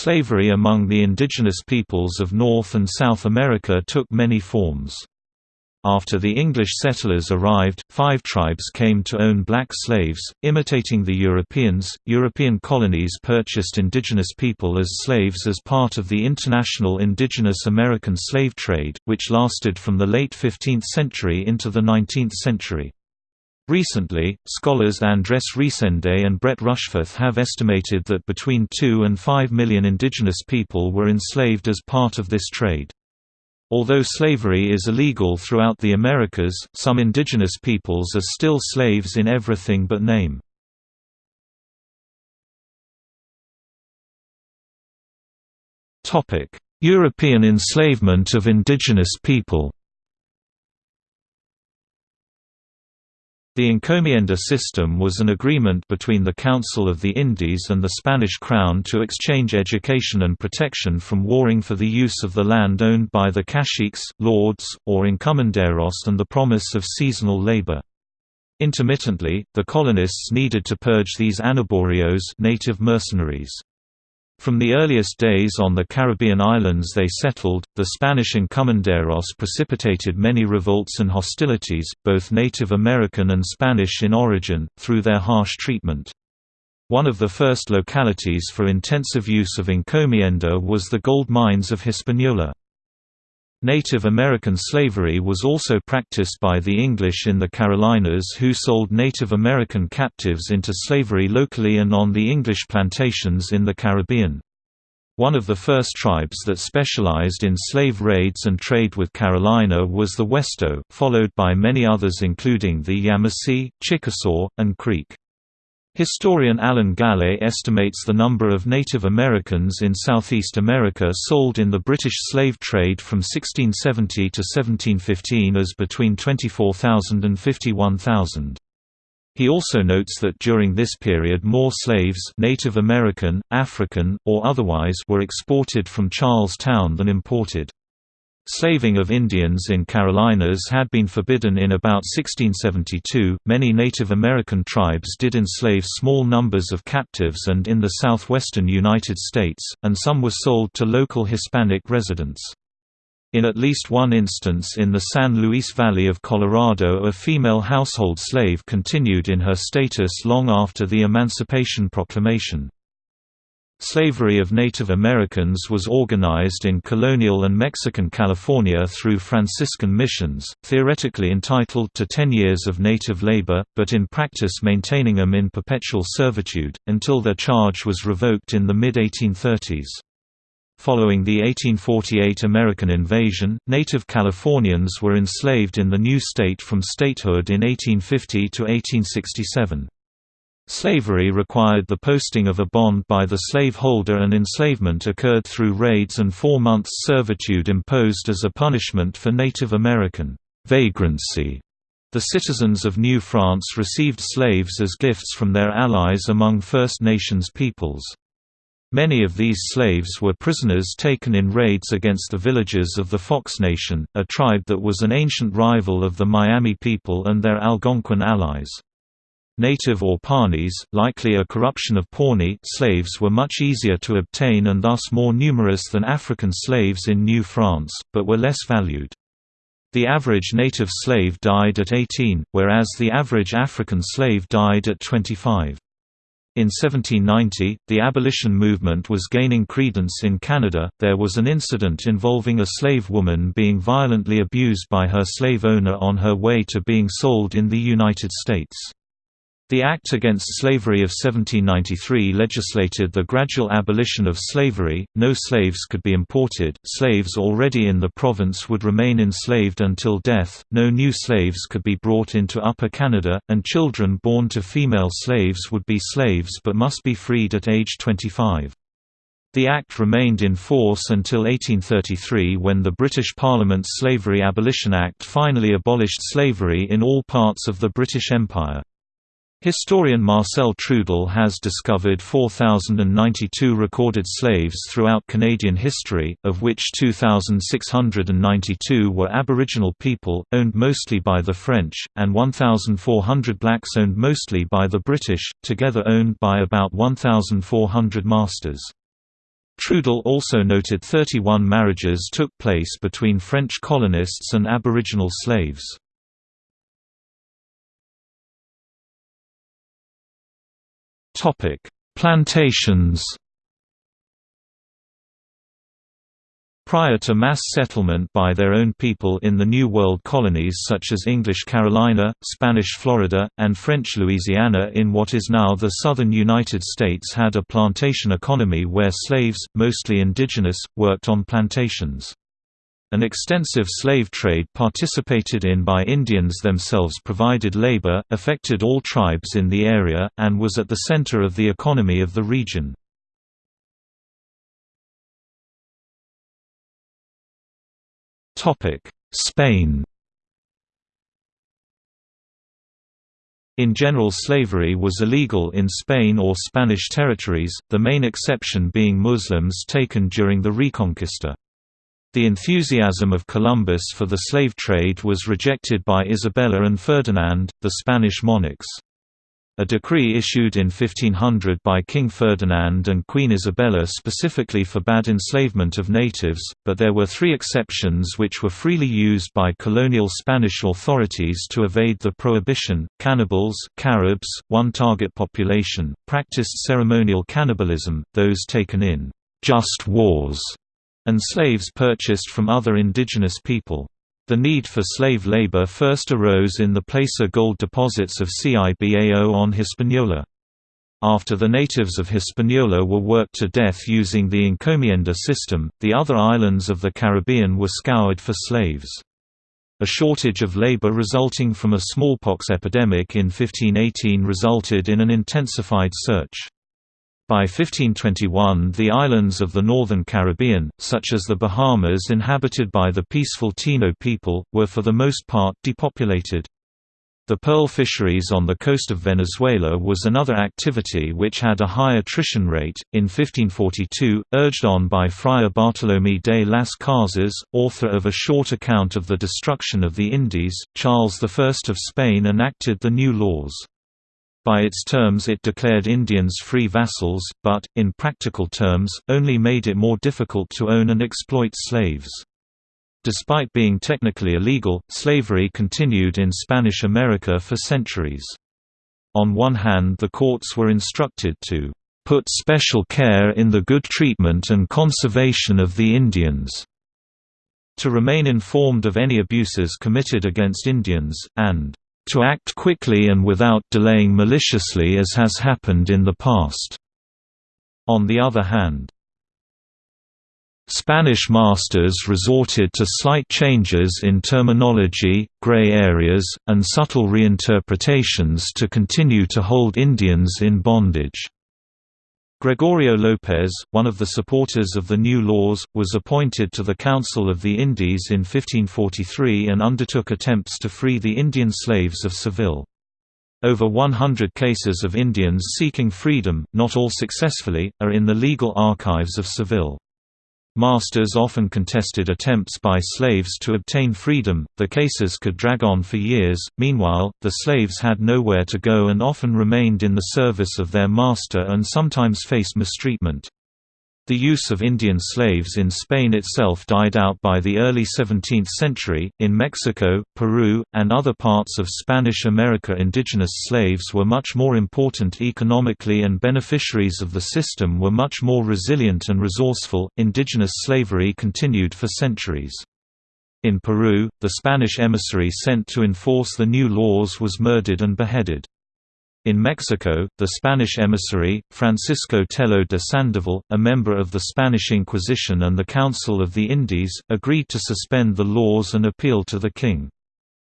Slavery among the indigenous peoples of North and South America took many forms. After the English settlers arrived, five tribes came to own black slaves, imitating the Europeans. European colonies purchased indigenous people as slaves as part of the international indigenous American slave trade, which lasted from the late 15th century into the 19th century. Recently, scholars Andres Reséndez and Brett Rushforth have estimated that between 2 and 5 million indigenous people were enslaved as part of this trade. Although slavery is illegal throughout the Americas, some indigenous peoples are still slaves in everything but name. European enslavement of indigenous people The encomienda system was an agreement between the Council of the Indies and the Spanish Crown to exchange education and protection from warring for the use of the land owned by the caciques, lords, or encomenderos and the promise of seasonal labor. Intermittently, the colonists needed to purge these anaboreos native mercenaries. From the earliest days on the Caribbean islands they settled, the Spanish encomenderos precipitated many revolts and hostilities, both Native American and Spanish in origin, through their harsh treatment. One of the first localities for intensive use of encomienda was the gold mines of Hispaniola. Native American slavery was also practiced by the English in the Carolinas who sold Native American captives into slavery locally and on the English plantations in the Caribbean. One of the first tribes that specialized in slave raids and trade with Carolina was the Westo, followed by many others including the Yamasee, Chickasaw, and Creek. Historian Alan Gallay estimates the number of Native Americans in Southeast America sold in the British slave trade from 1670 to 1715 as between 24,000 and 51,000. He also notes that during this period more slaves Native American, African, or otherwise were exported from Charles Town than imported. Slaving of Indians in Carolinas had been forbidden in about 1672. Many Native American tribes did enslave small numbers of captives and in the southwestern United States, and some were sold to local Hispanic residents. In at least one instance in the San Luis Valley of Colorado a female household slave continued in her status long after the Emancipation Proclamation. Slavery of Native Americans was organized in colonial and Mexican California through Franciscan missions, theoretically entitled to 10 years of native labor, but in practice maintaining them in perpetual servitude, until their charge was revoked in the mid-1830s. Following the 1848 American invasion, native Californians were enslaved in the new state from statehood in 1850 to 1867. Slavery required the posting of a bond by the slaveholder and enslavement occurred through raids and four months servitude imposed as a punishment for Native American vagrancy. The citizens of New France received slaves as gifts from their allies among First Nations peoples. Many of these slaves were prisoners taken in raids against the villages of the Fox Nation, a tribe that was an ancient rival of the Miami people and their Algonquin allies. Native or Pawnees, likely a corruption of Pawnee slaves were much easier to obtain and thus more numerous than African slaves in New France, but were less valued. The average native slave died at 18, whereas the average African slave died at 25. In 1790, the abolition movement was gaining credence in Canada. There was an incident involving a slave woman being violently abused by her slave owner on her way to being sold in the United States. The Act Against Slavery of 1793 legislated the gradual abolition of slavery, no slaves could be imported, slaves already in the province would remain enslaved until death, no new slaves could be brought into Upper Canada, and children born to female slaves would be slaves but must be freed at age 25. The Act remained in force until 1833 when the British Parliament's Slavery Abolition Act finally abolished slavery in all parts of the British Empire. Historian Marcel Trudel has discovered 4,092 recorded slaves throughout Canadian history, of which 2,692 were Aboriginal people, owned mostly by the French, and 1,400 blacks owned mostly by the British, together owned by about 1,400 masters. Trudel also noted 31 marriages took place between French colonists and Aboriginal slaves. Plantations Prior to mass settlement by their own people in the New World colonies such as English Carolina, Spanish Florida, and French Louisiana in what is now the southern United States had a plantation economy where slaves, mostly indigenous, worked on plantations. An extensive slave trade participated in by Indians themselves provided labor, affected all tribes in the area, and was at the center of the economy of the region. Spain In general slavery was illegal in Spain or Spanish territories, the main exception being Muslims taken during the Reconquista. The enthusiasm of Columbus for the slave trade was rejected by Isabella and Ferdinand, the Spanish monarchs. A decree issued in 1500 by King Ferdinand and Queen Isabella specifically forbade enslavement of natives, but there were three exceptions which were freely used by colonial Spanish authorities to evade the prohibition. Cannibals, Caribs, one target population, practiced ceremonial cannibalism, those taken in just wars, and slaves purchased from other indigenous people. The need for slave labor first arose in the placer gold deposits of Cibao on Hispaniola. After the natives of Hispaniola were worked to death using the encomienda system, the other islands of the Caribbean were scoured for slaves. A shortage of labor resulting from a smallpox epidemic in 1518 resulted in an intensified search. By 1521 the islands of the northern Caribbean, such as the Bahamas inhabited by the peaceful Taino people, were for the most part depopulated. The pearl fisheries on the coast of Venezuela was another activity which had a high attrition rate. In 1542, urged on by Friar Bartolomé de las Casas, author of a short account of the destruction of the Indies, Charles I of Spain enacted the new laws. By its terms it declared Indians free vassals, but, in practical terms, only made it more difficult to own and exploit slaves. Despite being technically illegal, slavery continued in Spanish America for centuries. On one hand the courts were instructed to put special care in the good treatment and conservation of the Indians, to remain informed of any abuses committed against Indians, and to act quickly and without delaying maliciously as has happened in the past. On the other hand, Spanish masters resorted to slight changes in terminology, gray areas, and subtle reinterpretations to continue to hold Indians in bondage. Gregorio López, one of the supporters of the new laws, was appointed to the Council of the Indies in 1543 and undertook attempts to free the Indian slaves of Seville. Over 100 cases of Indians seeking freedom, not all successfully, are in the legal archives of Seville. Masters often contested attempts by slaves to obtain freedom, the cases could drag on for years, meanwhile, the slaves had nowhere to go and often remained in the service of their master and sometimes faced mistreatment. The use of Indian slaves in Spain itself died out by the early 17th century. In Mexico, Peru, and other parts of Spanish America, indigenous slaves were much more important economically and beneficiaries of the system were much more resilient and resourceful. Indigenous slavery continued for centuries. In Peru, the Spanish emissary sent to enforce the new laws was murdered and beheaded. In Mexico, the Spanish emissary, Francisco Tello de Sandoval, a member of the Spanish Inquisition and the Council of the Indies, agreed to suspend the laws and appeal to the king.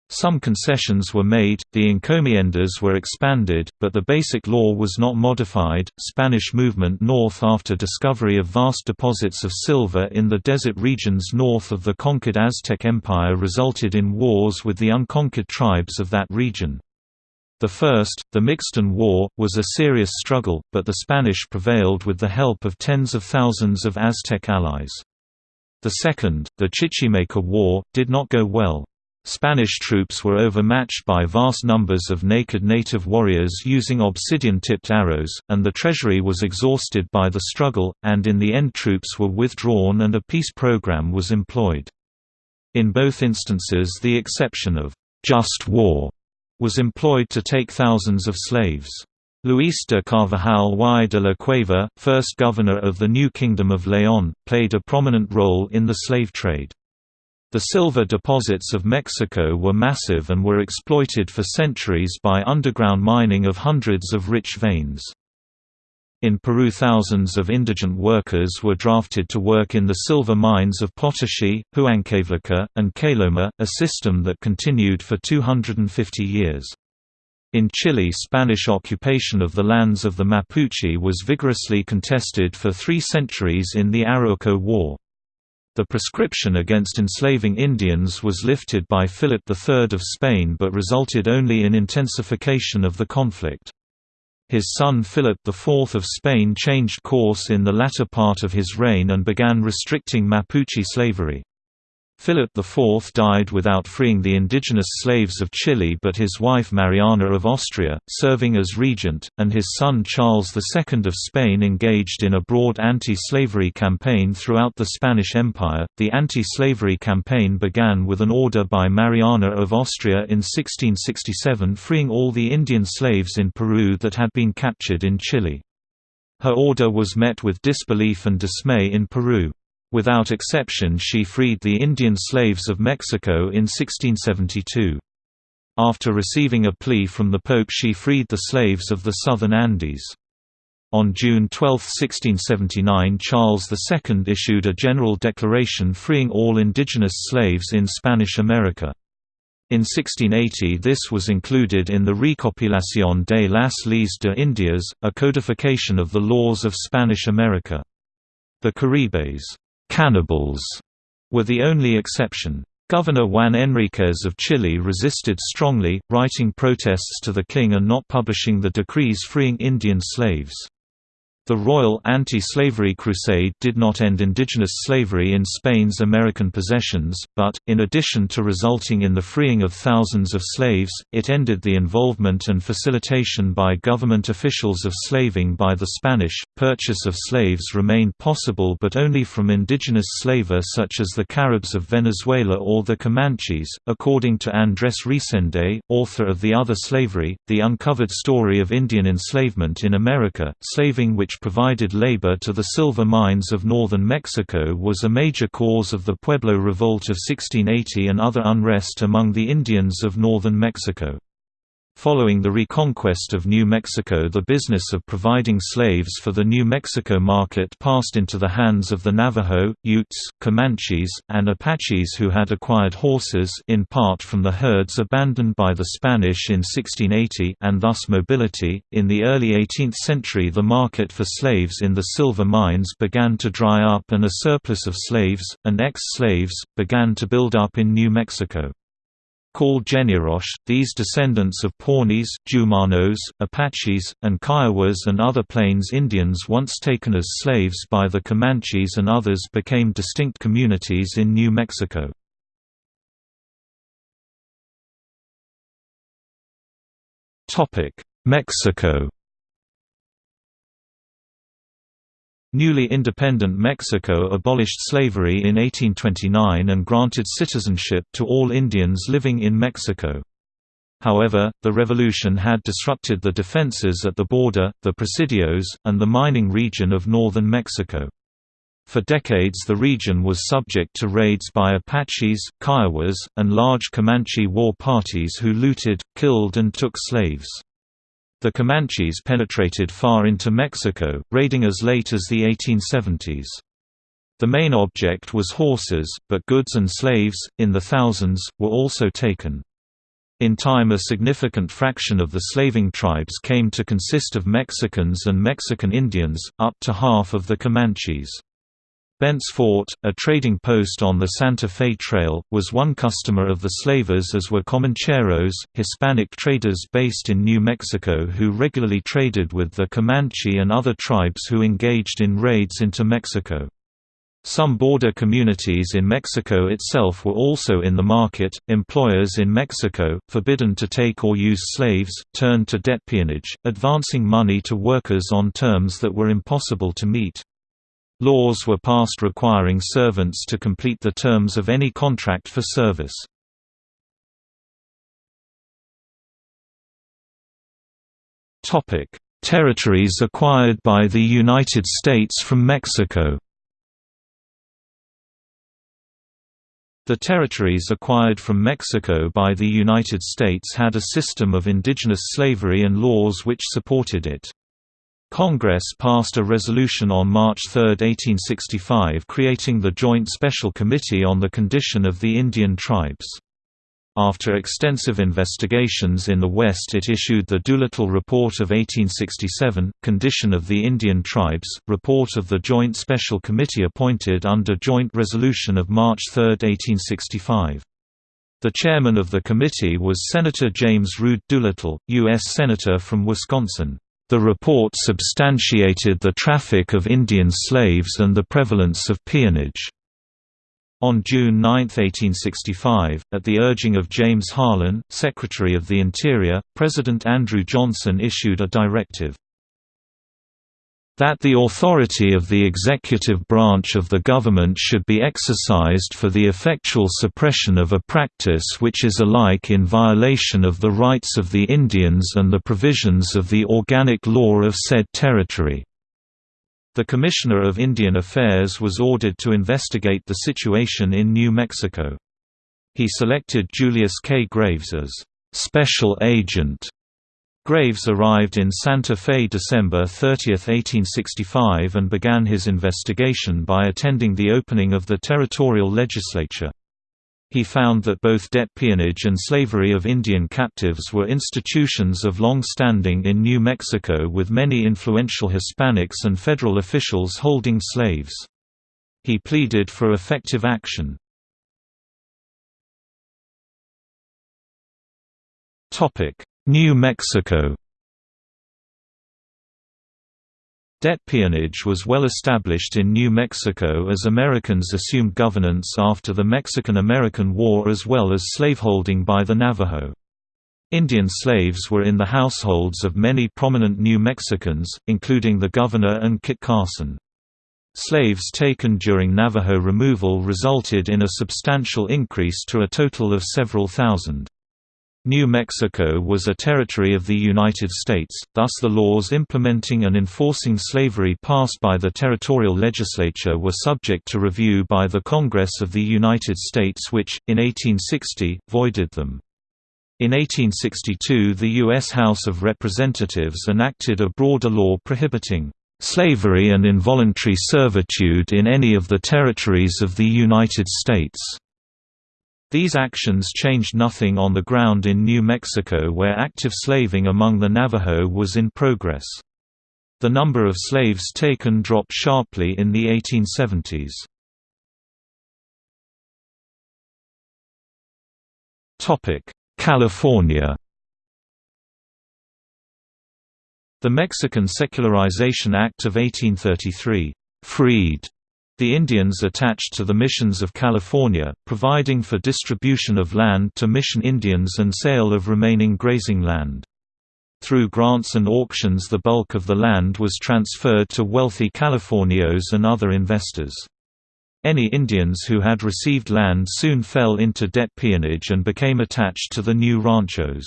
Some concessions were made, the encomiendas were expanded, but the basic law was not modified. Spanish movement north after discovery of vast deposits of silver in the desert regions north of the conquered Aztec Empire resulted in wars with the unconquered tribes of that region. The first, the Mixton War, was a serious struggle, but the Spanish prevailed with the help of tens of thousands of Aztec allies. The second, the Chichimeca War, did not go well. Spanish troops were overmatched by vast numbers of naked native warriors using obsidian-tipped arrows, and the treasury was exhausted by the struggle, and in the end troops were withdrawn and a peace program was employed. In both instances the exception of «just war» was employed to take thousands of slaves. Luis de Carvajal y de la Cueva, first governor of the new Kingdom of León, played a prominent role in the slave trade. The silver deposits of Mexico were massive and were exploited for centuries by underground mining of hundreds of rich veins. In Peru thousands of indigent workers were drafted to work in the silver mines of Potosí, Huancavelica, and Caloma, a system that continued for 250 years. In Chile Spanish occupation of the lands of the Mapuche was vigorously contested for three centuries in the Arauco War. The prescription against enslaving Indians was lifted by Philip III of Spain but resulted only in intensification of the conflict. His son Philip IV of Spain changed course in the latter part of his reign and began restricting Mapuche slavery. Philip IV died without freeing the indigenous slaves of Chile but his wife Mariana of Austria, serving as regent, and his son Charles II of Spain engaged in a broad anti-slavery campaign throughout the Spanish Empire. The anti-slavery campaign began with an order by Mariana of Austria in 1667 freeing all the Indian slaves in Peru that had been captured in Chile. Her order was met with disbelief and dismay in Peru. Without exception she freed the Indian slaves of Mexico in 1672. After receiving a plea from the Pope she freed the slaves of the southern Andes. On June 12, 1679 Charles II issued a general declaration freeing all indigenous slaves in Spanish America. In 1680 this was included in the Recopilación de las Leyes de Indias, a codification of the laws of Spanish America. The Caribes Cannibals were the only exception. Governor Juan Enriquez of Chile resisted strongly, writing protests to the king and not publishing the decrees freeing Indian slaves. The Royal Anti-Slavery Crusade did not end indigenous slavery in Spain's American possessions, but, in addition to resulting in the freeing of thousands of slaves, it ended the involvement and facilitation by government officials of slaving by the Spanish. Purchase of slaves remained possible but only from indigenous slavers such as the Caribs of Venezuela or the Comanches. According to Andrés Reséndez, author of The Other Slavery, The Uncovered Story of Indian Enslavement in America, slaving which which provided labor to the silver mines of northern Mexico was a major cause of the Pueblo Revolt of 1680 and other unrest among the Indians of northern Mexico. Following the reconquest of New Mexico the business of providing slaves for the New Mexico market passed into the hands of the Navajo, Utes, Comanches, and Apaches who had acquired horses in part from the herds abandoned by the Spanish in 1680 and thus mobility. In the early 18th century the market for slaves in the silver mines began to dry up and a surplus of slaves, and ex-slaves, began to build up in New Mexico. Called Genízaros, these descendants of Pawnees, Jumanos, Apaches, and Kiowas and other Plains Indians once taken as slaves by the Comanches and others became distinct communities in New Mexico. Mexico Newly independent Mexico abolished slavery in 1829 and granted citizenship to all Indians living in Mexico. However, the revolution had disrupted the defenses at the border, the presidios, and the mining region of northern Mexico. For decades the region was subject to raids by Apaches, Kiowas, and large Comanche war parties who looted, killed and took slaves. The Comanches penetrated far into Mexico, raiding as late as the 1870s. The main object was horses, but goods and slaves, in the thousands, were also taken. In time a significant fraction of the slaving tribes came to consist of Mexicans and Mexican Indians, up to half of the Comanches. Bent's Fort, a trading post on the Santa Fe Trail, was one customer of the slavers as were Comancheros, Hispanic traders based in New Mexico who regularly traded with the Comanche and other tribes who engaged in raids into Mexico. Some border communities in Mexico itself were also in the market. Employers in Mexico, forbidden to take or use slaves, turned to debt peonage, advancing money to workers on terms that were impossible to meet. Laws were passed requiring servants to complete the terms of any contract for service. Territories acquired by the United States from Mexico The territories acquired from Mexico by the United States had a system of indigenous slavery and laws which supported it. Congress passed a resolution on March 3, 1865 creating the Joint Special Committee on the Condition of the Indian Tribes. After extensive investigations in the West it issued the Doolittle Report of 1867, Condition of the Indian Tribes, report of the Joint Special Committee appointed under Joint Resolution of March 3, 1865. The chairman of the committee was Senator James Rood Doolittle, U.S. Senator from Wisconsin. The report substantiated the traffic of Indian slaves and the prevalence of peonage. On June 9, 1865, at the urging of James Harlan, Secretary of the Interior, President Andrew Johnson issued a directive that the authority of the executive branch of the government should be exercised for the effectual suppression of a practice which is alike in violation of the rights of the Indians and the provisions of the organic law of said territory. The Commissioner of Indian Affairs was ordered to investigate the situation in New Mexico. He selected Julius K. Graves as «special agent». Graves arrived in Santa Fe December 30, 1865 and began his investigation by attending the opening of the territorial legislature. He found that both debt peonage and slavery of Indian captives were institutions of long standing in New Mexico with many influential Hispanics and federal officials holding slaves. He pleaded for effective action. New Mexico Debt peonage was well established in New Mexico as Americans assumed governance after the Mexican–American War as well as slaveholding by the Navajo. Indian slaves were in the households of many prominent New Mexicans, including the governor and Kit Carson. Slaves taken during Navajo removal resulted in a substantial increase to a total of several thousand. New Mexico was a territory of the United States, thus the laws implementing and enforcing slavery passed by the territorial legislature were subject to review by the Congress of the United States which, in 1860, voided them. In 1862 the U.S. House of Representatives enacted a broader law prohibiting "...slavery and involuntary servitude in any of the territories of the United States." These actions changed nothing on the ground in New Mexico where active slaving among the Navajo was in progress. The number of slaves taken dropped sharply in the 1870s. California The Mexican Secularization Act of 1833, "...freed," the Indians attached to the missions of California, providing for distribution of land to mission Indians and sale of remaining grazing land. Through grants and auctions the bulk of the land was transferred to wealthy Californios and other investors. Any Indians who had received land soon fell into debt peonage and became attached to the new ranchos.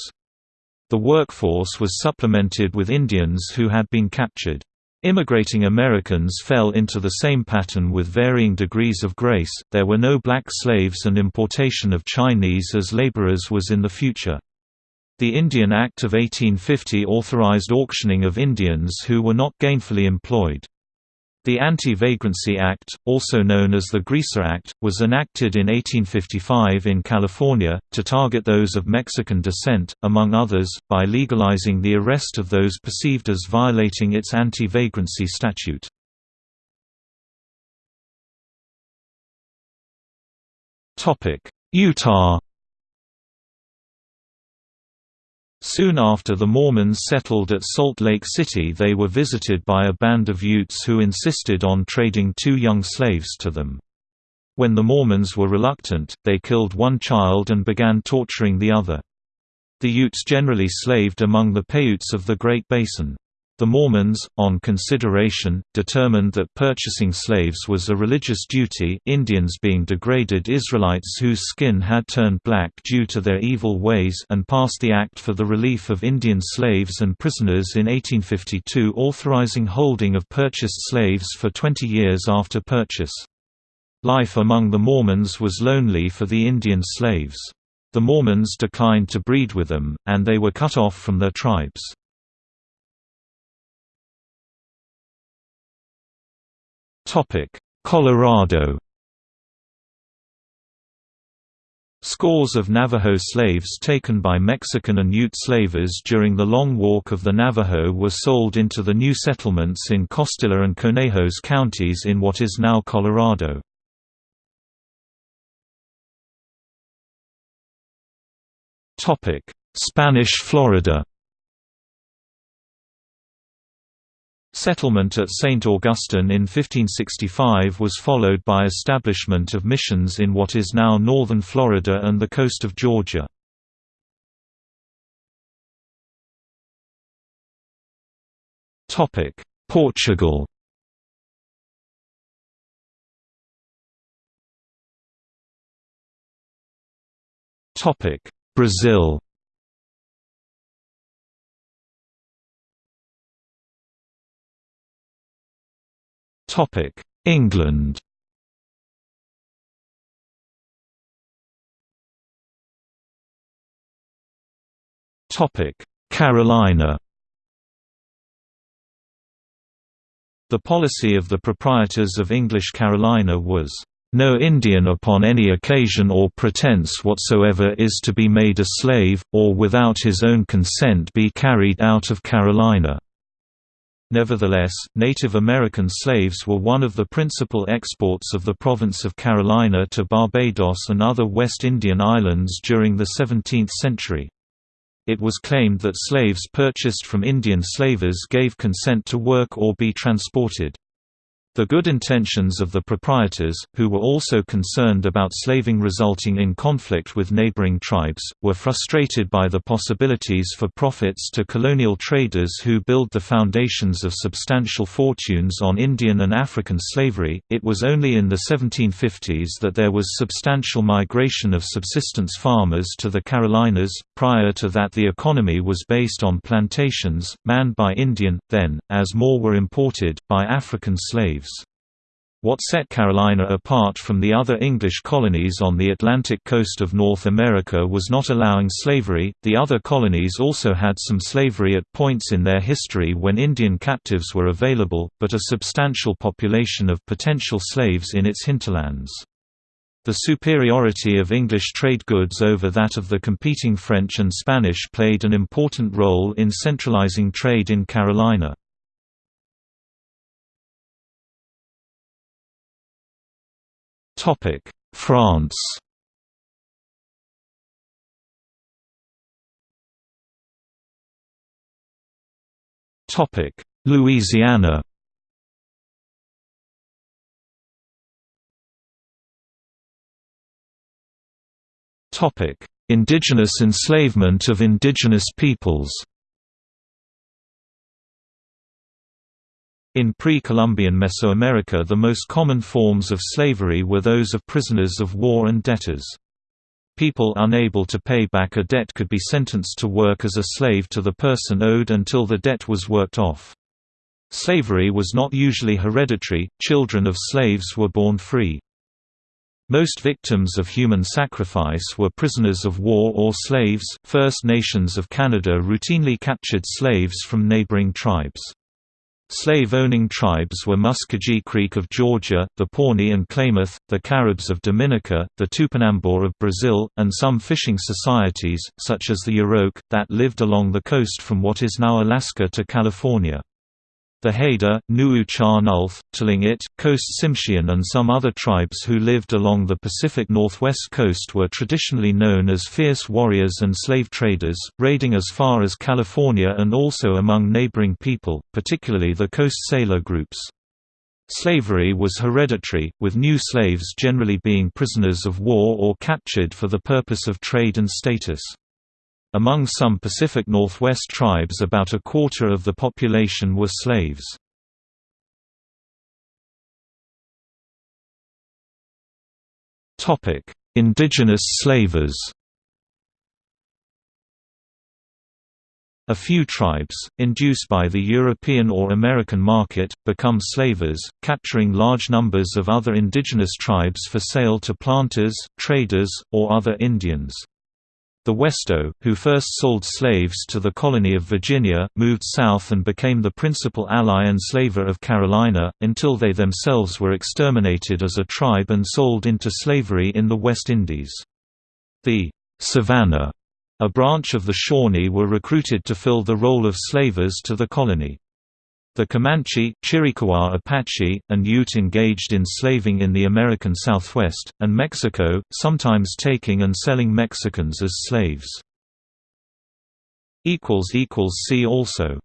The workforce was supplemented with Indians who had been captured. Immigrating Americans fell into the same pattern with varying degrees of grace, there were no black slaves and importation of Chinese as laborers was in the future. The Indian Act of 1850 authorized auctioning of Indians who were not gainfully employed. The Anti-Vagrancy Act, also known as the Greaser Act, was enacted in 1855 in California, to target those of Mexican descent, among others, by legalizing the arrest of those perceived as violating its anti-vagrancy statute. Utah Soon after the Mormons settled at Salt Lake City they were visited by a band of Utes who insisted on trading two young slaves to them. When the Mormons were reluctant, they killed one child and began torturing the other. The Utes generally slaved among the Paiutes of the Great Basin. The Mormons, on consideration, determined that purchasing slaves was a religious duty Indians being degraded Israelites whose skin had turned black due to their evil ways and passed the Act for the Relief of Indian Slaves and Prisoners in 1852 authorizing holding of purchased slaves for 20 years after purchase. Life among the Mormons was lonely for the Indian slaves. The Mormons declined to breed with them, and they were cut off from their tribes. Colorado Scores of Navajo slaves taken by Mexican and Ute slavers during the Long Walk of the Navajo were sold into the new settlements in Costilla and Conejos counties in what is now Colorado. Spanish Florida Settlement at St. Augustine in 1565 was followed by establishment of missions in what is now northern Florida and the coast of Georgia. Portugal Brazil England Topic: Carolina The policy of the proprietors of English Carolina was, "...no Indian upon any occasion or pretense whatsoever is to be made a slave, or without his own consent be carried out of Carolina." Nevertheless, Native American slaves were one of the principal exports of the province of Carolina to Barbados and other West Indian islands during the 17th century. It was claimed that slaves purchased from Indian slavers gave consent to work or be transported. The good intentions of the proprietors, who were also concerned about slaving resulting in conflict with neighboring tribes, were frustrated by the possibilities for profits to colonial traders who build the foundations of substantial fortunes on Indian and African slavery. It was only in the 1750s that there was substantial migration of subsistence farmers to the Carolinas. Prior to that, the economy was based on plantations, manned by Indian, then, as more were imported, by African slaves. What set Carolina apart from the other English colonies on the Atlantic coast of North America was not allowing slavery. The other colonies also had some slavery at points in their history when Indian captives were available, but a substantial population of potential slaves in its hinterlands. The superiority of English trade goods over that of the competing French and Spanish played an important role in centralizing trade in Carolina. Topic: France. Topic: Louisiana. Topic: Indigenous enslavement of indigenous peoples. In pre-Columbian Mesoamerica the most common forms of slavery were those of prisoners of war and debtors. People unable to pay back a debt could be sentenced to work as a slave to the person owed until the debt was worked off. Slavery was not usually hereditary, children of slaves were born free. Most victims of human sacrifice were prisoners of war or slaves. First Nations of Canada routinely captured slaves from neighboring tribes. Slave-owning tribes were Muscogee Creek of Georgia, the Pawnee and Klamath, the Caribs of Dominica, the Tupinambá of Brazil, and some fishing societies, such as the Yurok, that lived along the coast from what is now Alaska to California. The Haida, Nuu Chah Nulth, Tlingit, Coast Tsimshian and some other tribes who lived along the Pacific Northwest coast were traditionally known as fierce warriors and slave traders, raiding as far as California and also among neighboring people, particularly the coast Salish groups. Slavery was hereditary, with new slaves generally being prisoners of war or captured for the purpose of trade and status. Among some Pacific Northwest tribes about a quarter of the population were slaves. Indigenous slavers A few tribes, induced by the European or American market, become slavers, capturing large numbers of other indigenous tribes for sale to planters, traders, or other Indians. The Westo, who first sold slaves to the colony of Virginia, moved south and became the principal ally and slaver of Carolina, until they themselves were exterminated as a tribe and sold into slavery in the West Indies. The Savannah, a branch of the Shawnee were recruited to fill the role of slavers to the colony. The Comanche, Chiricahua Apache, and Ute engaged in slaving in the American Southwest, and Mexico, sometimes taking and selling Mexicans as slaves. See also